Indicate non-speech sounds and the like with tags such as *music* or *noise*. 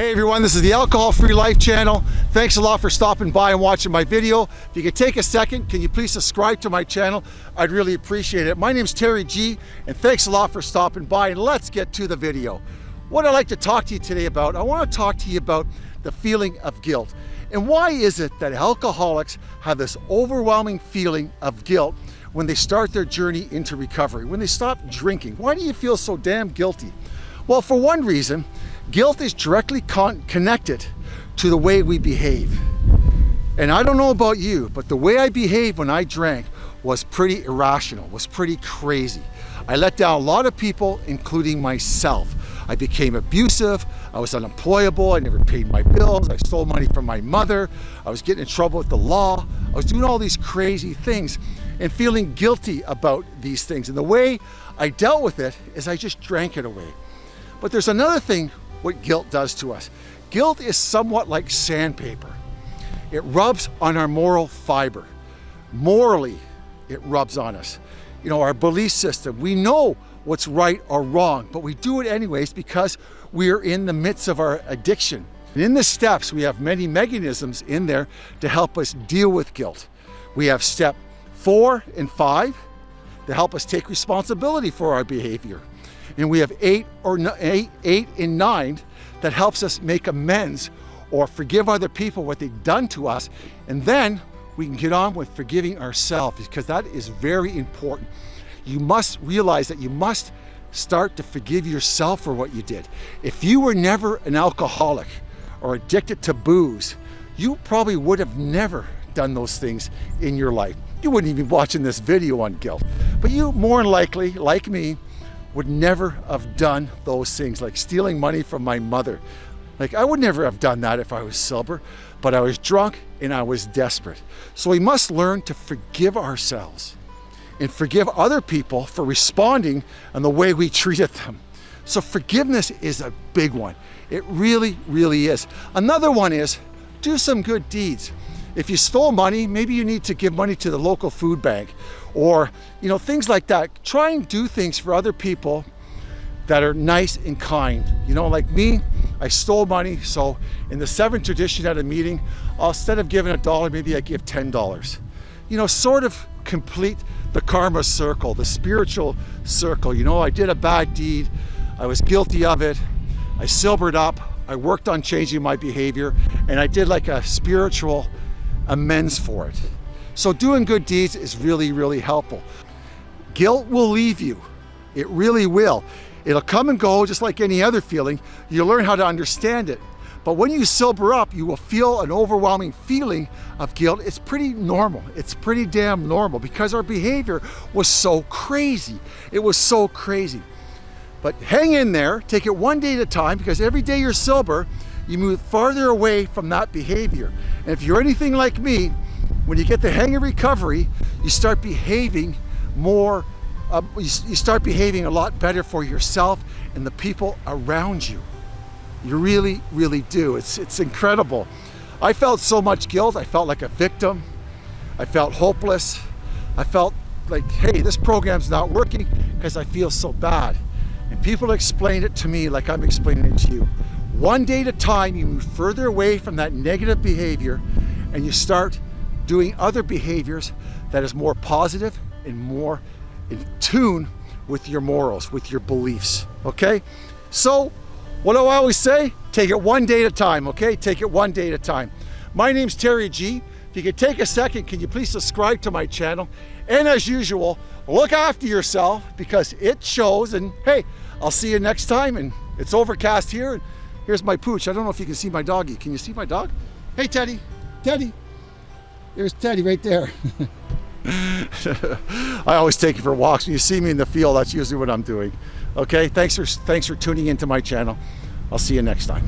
Hey everyone, this is the Alcohol Free Life channel. Thanks a lot for stopping by and watching my video. If you could take a second, can you please subscribe to my channel? I'd really appreciate it. My name's Terry G, and thanks a lot for stopping by, and let's get to the video. What I'd like to talk to you today about, I want to talk to you about the feeling of guilt. And why is it that alcoholics have this overwhelming feeling of guilt when they start their journey into recovery, when they stop drinking? Why do you feel so damn guilty? Well, for one reason, Guilt is directly con connected to the way we behave. And I don't know about you, but the way I behaved when I drank was pretty irrational, was pretty crazy. I let down a lot of people, including myself. I became abusive, I was unemployable, I never paid my bills, I stole money from my mother, I was getting in trouble with the law, I was doing all these crazy things and feeling guilty about these things. And the way I dealt with it is I just drank it away. But there's another thing what guilt does to us. Guilt is somewhat like sandpaper. It rubs on our moral fiber. Morally, it rubs on us. You know, our belief system, we know what's right or wrong, but we do it anyways because we're in the midst of our addiction. In the steps, we have many mechanisms in there to help us deal with guilt. We have step four and five to help us take responsibility for our behavior and we have eight or eight, eight and nine that helps us make amends or forgive other people what they've done to us. And then we can get on with forgiving ourselves because that is very important. You must realize that you must start to forgive yourself for what you did. If you were never an alcoholic or addicted to booze, you probably would have never done those things in your life. You wouldn't even be watching this video on guilt. But you more than likely, like me, would never have done those things, like stealing money from my mother. Like I would never have done that if I was sober, but I was drunk and I was desperate. So we must learn to forgive ourselves and forgive other people for responding and the way we treated them. So forgiveness is a big one. It really, really is. Another one is do some good deeds. If you stole money, maybe you need to give money to the local food bank or, you know, things like that. Try and do things for other people that are nice and kind. You know, like me, I stole money. So in the seventh tradition at a meeting, instead of giving a dollar, maybe I give $10. You know, sort of complete the karma circle, the spiritual circle. You know, I did a bad deed. I was guilty of it. I sobered up. I worked on changing my behavior and I did like a spiritual amends for it. So doing good deeds is really, really helpful. Guilt will leave you. It really will. It'll come and go just like any other feeling. You'll learn how to understand it. But when you sober up, you will feel an overwhelming feeling of guilt. It's pretty normal. It's pretty damn normal because our behavior was so crazy. It was so crazy. But hang in there, take it one day at a time because every day you're sober, you move farther away from that behavior. And if you're anything like me, when you get the hang of recovery, you start behaving more, uh, you, you start behaving a lot better for yourself and the people around you. You really, really do. It's, it's incredible. I felt so much guilt. I felt like a victim. I felt hopeless. I felt like, hey, this program's not working because I feel so bad. And people explained it to me like I'm explaining it to you. One day at a time, you move further away from that negative behavior and you start doing other behaviors that is more positive and more in tune with your morals, with your beliefs, okay? So, what do I always say? Take it one day at a time, okay? Take it one day at a time. My name's Terry G. If you could take a second, can you please subscribe to my channel? And as usual, look after yourself because it shows and hey, I'll see you next time and it's overcast here. Here's my pooch. I don't know if you can see my doggy. Can you see my dog? Hey, Teddy. Teddy. There's Teddy right there. *laughs* I always take you for walks. When you see me in the field, that's usually what I'm doing. Okay, thanks for, thanks for tuning into my channel. I'll see you next time.